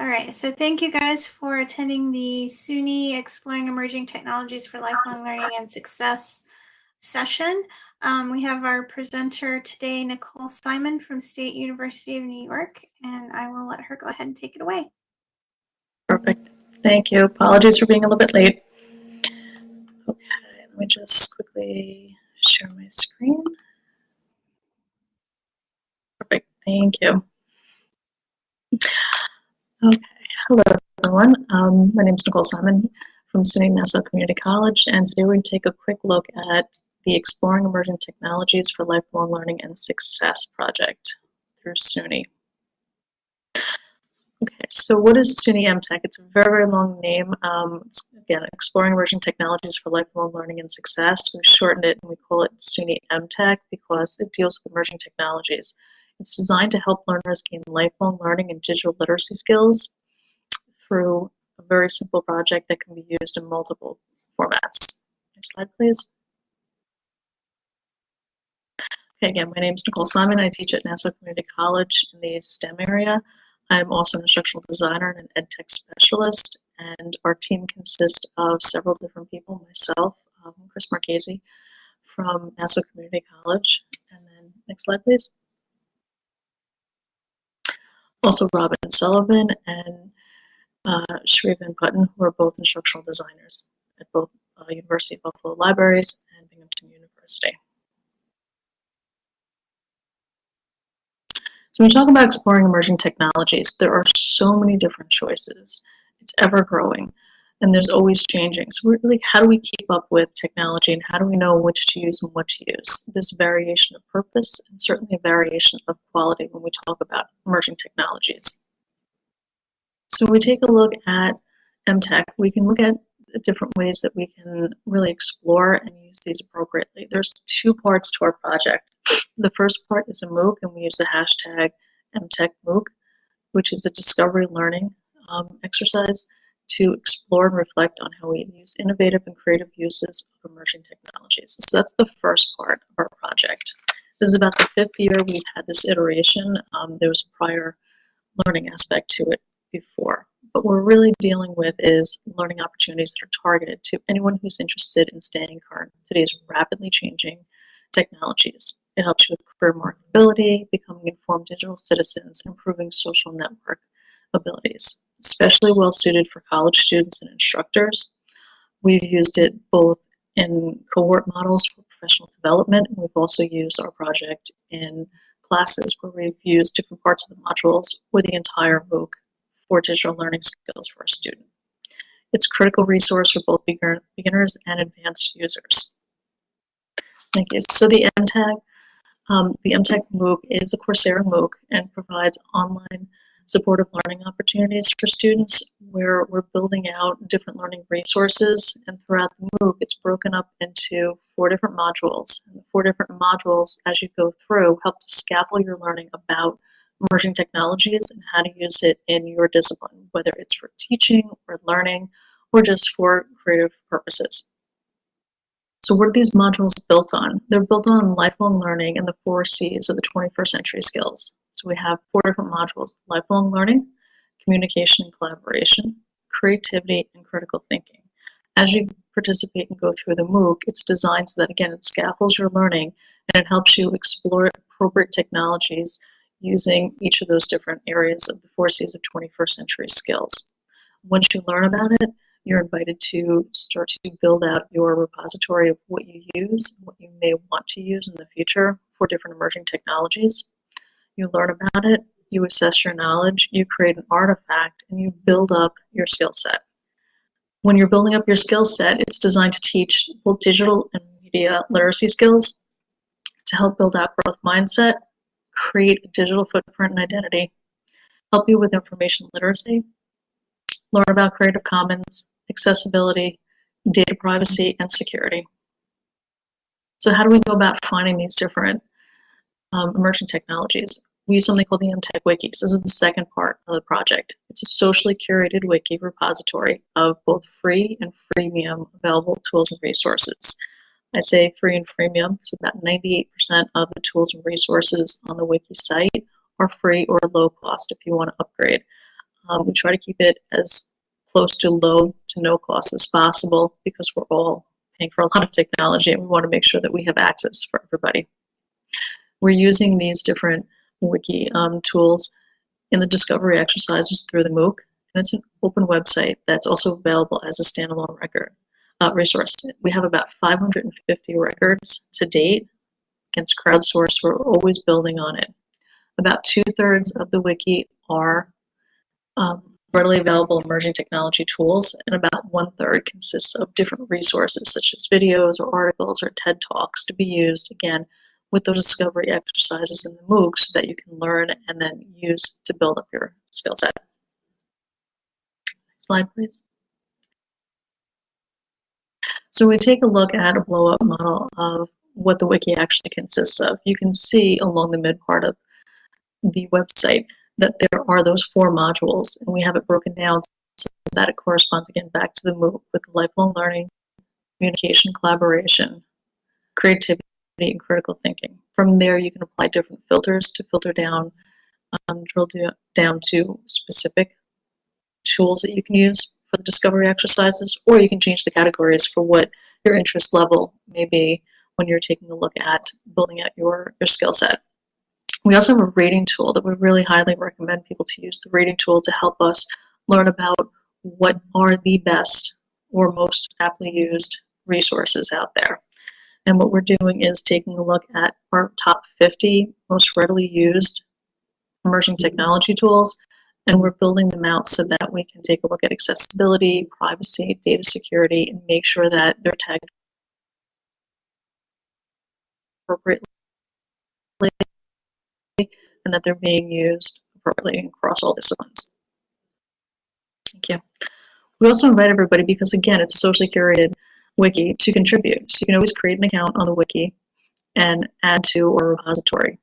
All right, so thank you guys for attending the SUNY Exploring Emerging Technologies for Lifelong Learning and Success session. Um, we have our presenter today, Nicole Simon from State University of New York, and I will let her go ahead and take it away. Perfect. Thank you. Apologies for being a little bit late. Okay, let me just quickly share my screen. Perfect. Thank you. Okay, hello everyone. Um, my name is Nicole Simon from SUNY Nassau Community College, and today we're going to take a quick look at the Exploring Emerging Technologies for Lifelong Learning and Success project through SUNY. Okay, so what is SUNY EmTech? It's a very, very long name. Um, again, Exploring Emerging Technologies for Lifelong Learning and Success. We've shortened it and we call it SUNY EmTech because it deals with emerging technologies. It's designed to help learners gain lifelong learning and digital literacy skills through a very simple project that can be used in multiple formats. Next slide, please. Okay, again, my name is Nicole Simon. I teach at Nassau Community College in the STEM area. I'm also an instructional designer and an ed tech specialist, and our team consists of several different people. Myself, um, Chris Marchese from Nassau Community College, and then next slide, please also Robin Sullivan and uh, Shrivan Putton, who are both instructional designers at both uh, University of Buffalo Libraries and Binghamton University. So when we talk about exploring emerging technologies, there are so many different choices. It's ever growing and there's always changing. So really, how do we keep up with technology and how do we know which to use and what to use? There's variation of purpose and certainly a variation of quality when we talk about emerging technologies. So we take a look at EmTech, we can look at different ways that we can really explore and use these appropriately. There's two parts to our project. The first part is a MOOC, and we use the hashtag EmTechMOOC, which is a discovery learning um, exercise to explore and reflect on how we use innovative and creative uses of emerging technologies. So that's the first part of our project. This is about the fifth year we've had this iteration. Um, there was a prior learning aspect to it before. What we're really dealing with is learning opportunities that are targeted to anyone who's interested in staying current today's rapidly changing technologies. It helps you with career marketability, becoming informed digital citizens, improving social network abilities especially well suited for college students and instructors. We've used it both in cohort models for professional development, and we've also used our project in classes where we've used different parts of the modules with the entire MOOC for digital learning skills for a student. It's a critical resource for both beginners and advanced users. Thank you. So the EmTech, um, the EmTech MOOC is a Coursera MOOC and provides online supportive learning opportunities for students where we're building out different learning resources and throughout the MOOC it's broken up into four different modules. And the four different modules as you go through help to scaffold your learning about emerging technologies and how to use it in your discipline, whether it's for teaching or learning or just for creative purposes. So what are these modules built on? They're built on lifelong learning and the four C's of the 21st century skills. So we have four different modules, lifelong learning, communication and collaboration, creativity, and critical thinking. As you participate and go through the MOOC, it's designed so that, again, it scaffolds your learning and it helps you explore appropriate technologies using each of those different areas of the four C's of 21st century skills. Once you learn about it, you're invited to start to build out your repository of what you use, what you may want to use in the future for different emerging technologies you learn about it, you assess your knowledge, you create an artifact, and you build up your skill set. When you're building up your skill set, it's designed to teach both digital and media literacy skills to help build out growth mindset, create a digital footprint and identity, help you with information literacy, learn about Creative Commons, accessibility, data privacy, and security. So how do we go about finding these different um, emerging technologies? We use something called the EmTech Wiki. So this is the second part of the project. It's a socially curated wiki repository of both free and freemium available tools and resources. I say free and freemium because about 98% of the tools and resources on the wiki site are free or low cost if you want to upgrade. Um, we try to keep it as close to low to no cost as possible because we're all paying for a lot of technology and we want to make sure that we have access for everybody. We're using these different wiki um, tools in the discovery exercises through the MOOC, and it's an open website that's also available as a standalone record uh, resource. We have about 550 records to date against crowdsourced. We're always building on it. About two-thirds of the wiki are um, readily available emerging technology tools, and about one-third consists of different resources such as videos or articles or TED Talks to be used, again, with those discovery exercises in the MOOC so that you can learn and then use to build up your skill set. Slide, please. So we take a look at a blow-up model of what the wiki actually consists of. You can see along the mid part of the website that there are those four modules, and we have it broken down so that it corresponds again back to the MOOC with lifelong learning, communication, collaboration, creativity, and critical thinking. From there, you can apply different filters to filter down, um, drill down to specific tools that you can use for the discovery exercises, or you can change the categories for what your interest level may be when you're taking a look at building out your, your skill set. We also have a rating tool that we really highly recommend people to use the rating tool to help us learn about what are the best or most aptly used resources out there. And what we're doing is taking a look at our top 50 most readily used emerging mm-hmm. technology tools, and we're building them out so that we can take a look at accessibility, privacy, data security, and make sure that they're tagged appropriately and that they're being used appropriately across all disciplines. Thank you. We also invite everybody, because again, it's a socially curated wiki, to contribute. So you can always create an account on the wiki and add to or repository.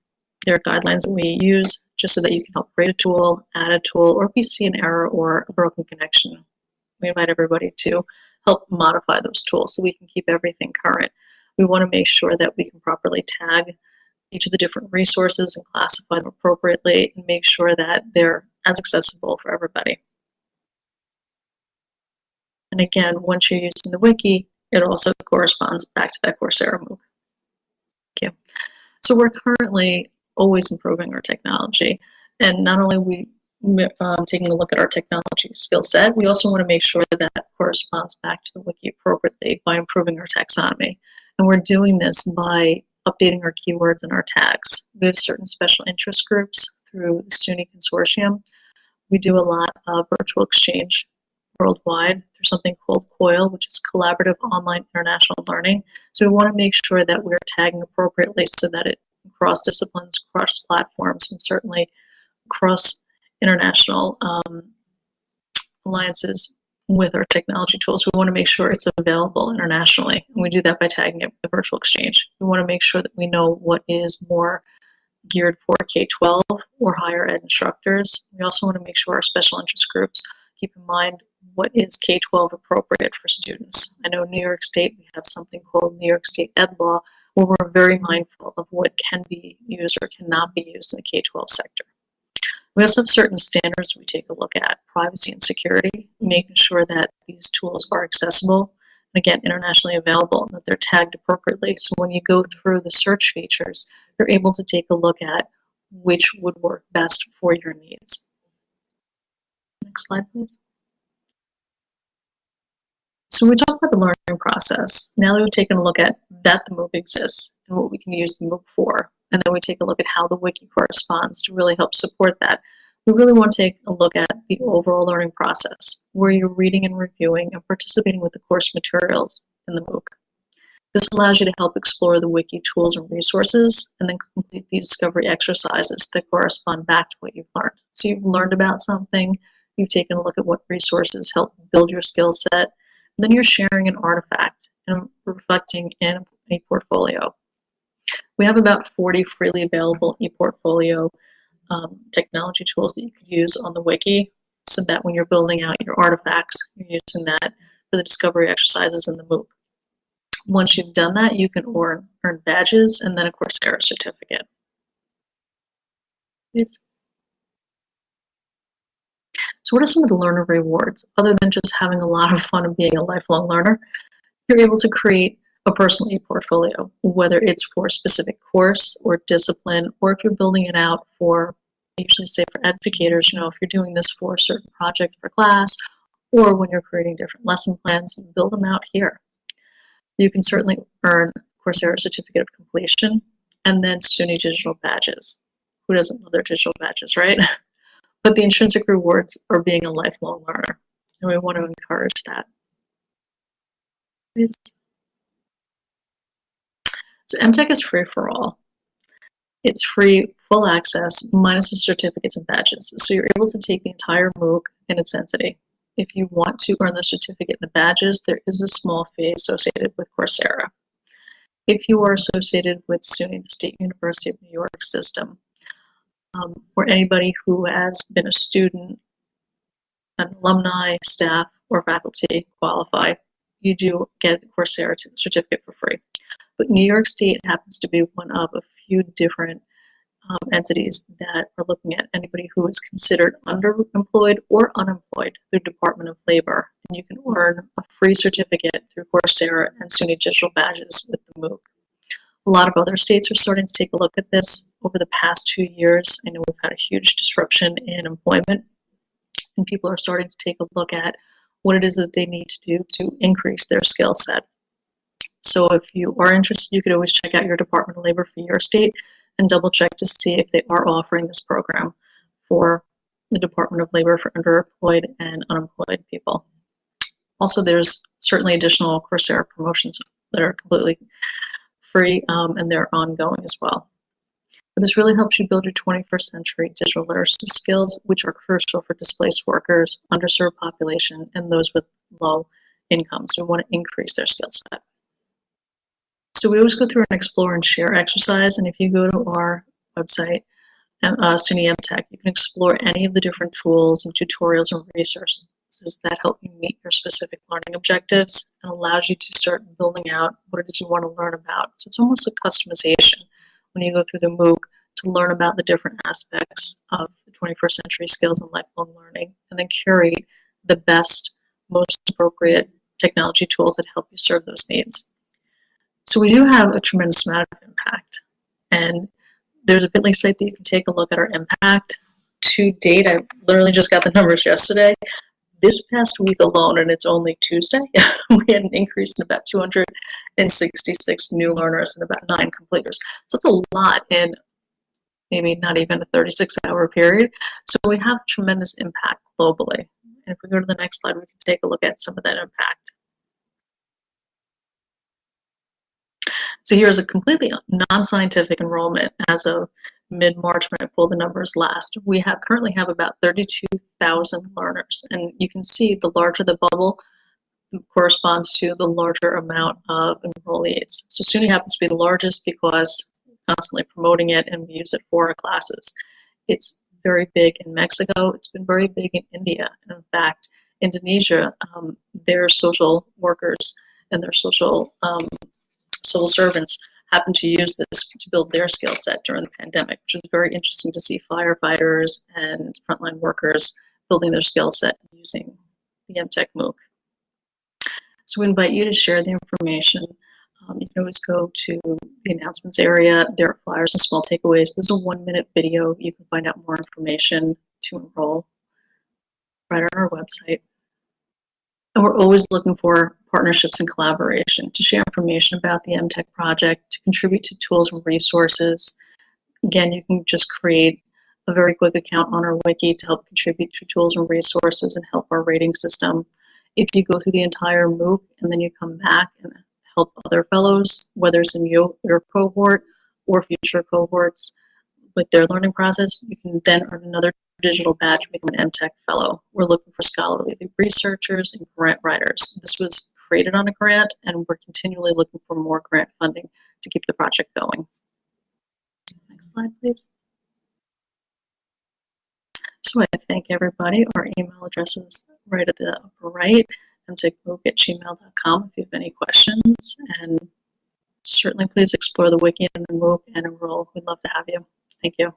There are guidelines that we use just so that you can help create a tool, add a tool, or if you see an error or a broken connection, we invite everybody to help modify those tools so we can keep everything current. We want to make sure that we can properly tag each of the different resources and classify them appropriately and make sure that they're as accessible for everybody. And again, once you're using the wiki, it also corresponds back to that Coursera MOOC. Thank you. So we're currently always improving our technology. And not only we um, taking a look at our technology skill set, we also want to make sure that that corresponds back to the wiki appropriately by improving our taxonomy. And we're doing this by updating our keywords and our tags. We have certain special interest groups through the SUNY Consortium. We do a lot of virtual exchange worldwide. There's something called COIL, which is Collaborative Online International Learning. So we want to make sure that we're tagging appropriately so that it cross disciplines, cross platforms, and certainly cross international um, alliances with our technology tools. We want to make sure it's available internationally. And we do that by tagging it with the virtual exchange. We want to make sure that we know what is more geared for K-12 or higher ed instructors. We also want to make sure our special interest groups keep in mind what is K-12 appropriate for students. I know New York State, we have something called New York State Ed Law, where we're very mindful of what can be used or cannot be used in the K-12 sector. We also have certain standards we take a look at, privacy and security, making sure that these tools are accessible, and again, internationally available, and that they're tagged appropriately. So when you go through the search features, you're able to take a look at which would work best for your needs. Next slide, please. So we talk about the learning process. Now that we've taken a look at that the MOOC exists and what we can use the MOOC for, and then we take a look at how the wiki corresponds to really help support that, we really want to take a look at the overall learning process, where you're reading and reviewing and participating with the course materials in the MOOC. This allows you to help explore the wiki tools and resources and then complete the discovery exercises that correspond back to what you've learned. So you've learned about something, you've taken a look at what resources help build your skill set, then you're sharing an artifact and reflecting in a portfolio. We have about 40 freely available ePortfolio um, technology tools that you could use on the wiki so that when you're building out your artifacts, you're using that for the discovery exercises in the MOOC. Once you've done that, you can earn, earn badges and then of course get a Coursera certificate. Please. So what are some of the learner rewards? Other than just having a lot of fun and being a lifelong learner, you're able to create a personal e-portfolio, whether it's for a specific course or discipline, or if you're building it out for, I usually say for educators, you know, if you're doing this for a certain project for class, or when you're creating different lesson plans, build them out here. You can certainly earn Coursera Certificate of Completion and then SUNY digital badges. Who doesn't love their digital badges, right? But the intrinsic rewards are being a lifelong learner, and we want to encourage that. So EmTech is free for all. It's free, full access, minus the certificates and badges. So you're able to take the entire MOOC in its entity. If you want to earn the certificate and the badges, there is a small fee associated with Coursera. If you are associated with SUNY, the State University of New York system, um, or anybody who has been a student, an alumni, staff, or faculty qualify, you do get a Coursera certificate for free. But New York State happens to be one of a few different um, entities that are looking at anybody who is considered underemployed or unemployed through Department of Labor. And you can earn a free certificate through Coursera and SUNY digital badges with the MOOC. A lot of other states are starting to take a look at this over the past two years. I know we've had a huge disruption in employment, and people are starting to take a look at what it is that they need to do to increase their skill set. So if you are interested, you could always check out your Department of Labor for your state and double check to see if they are offering this program for the Department of Labor for underemployed and unemployed people. Also, there's certainly additional Coursera promotions that are completely free um, and they're ongoing as well. But this really helps you build your 21st century digital literacy skills, which are crucial for displaced workers, underserved population, and those with low incomes who want to increase their skill set. So we always go through an explore and share exercise, and if you go to our website, uh, SUNY EmTech, you can explore any of the different tools and tutorials and resources that help you meet your specific learning objectives and allows you to start building out what it is you want to learn about. So it's almost a customization when you go through the MOOC to learn about the different aspects of the 21st century skills and lifelong learning and then curate the best, most appropriate technology tools that help you serve those needs. So we do have a tremendous amount of impact. And there's a Bitly site that you can take a look at our impact. To date, I literally just got the numbers yesterday. This past week alone, and it's only Tuesday, we had an increase in about 266 new learners and about nine completers. So it's a lot in maybe not even a 36 hour period. So we have tremendous impact globally. And if we go to the next slide, we can take a look at some of that impact. So here's a completely non-scientific enrollment as of mid-March when I pulled the numbers last. We have currently have about 32,000 learners. And you can see the larger the bubble corresponds to the larger amount of enrollees. So SUNY happens to be the largest because constantly promoting it and we use it for our classes. It's very big in Mexico. It's been very big in India. And in fact, Indonesia, um, their social workers and their social um, civil servants happened to use this to build their skill set during the pandemic, which was very interesting to see firefighters and frontline workers building their skill set using the EmTech MOOC. So we invite you to share the information. Um, you can always go to the announcements area. There are flyers and small takeaways. There's a one minute video. You can find out more information to enroll right on our website. And we're always looking for partnerships and collaboration to share information about the EmTech project, to contribute to tools and resources. Again, you can just create a very quick account on our wiki to help contribute to tools and resources and help our rating system. If you go through the entire MOOC and then you come back and help other fellows, whether it's in your, your cohort or future cohorts with their learning process, you can then earn another digital badge become an EmTech fellow. We're looking for scholarly researchers and grant writers. This was created on a grant and we're continually looking for more grant funding to keep the project going. Next slide, please. So I thank everybody. Our email address is right at the upper right, emtechmooc at gmail.com if you have any questions. And certainly please explore the wiki and the MOOC and enroll. We'd love to have you. Thank you.